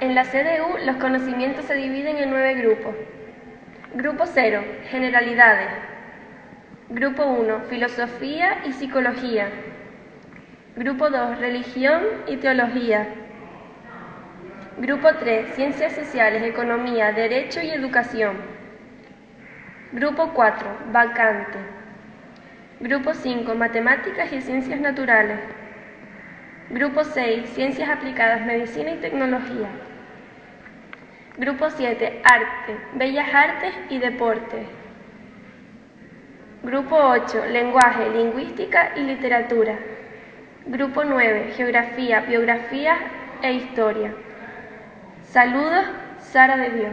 En la CDU los conocimientos se dividen en nueve grupos. Grupo 0, generalidades. Grupo 1, filosofía y psicología. Grupo 2, religión y teología. Grupo 3, ciencias sociales, economía, derecho y educación. Grupo 4, vacante. Grupo 5, matemáticas y ciencias naturales. Grupo 6, ciencias aplicadas, medicina y tecnología. Grupo 7, arte, bellas artes y deporte. Grupo 8, lenguaje, lingüística y literatura. Grupo 9, geografía, biografía e historia. Saludos, Sara de Dios.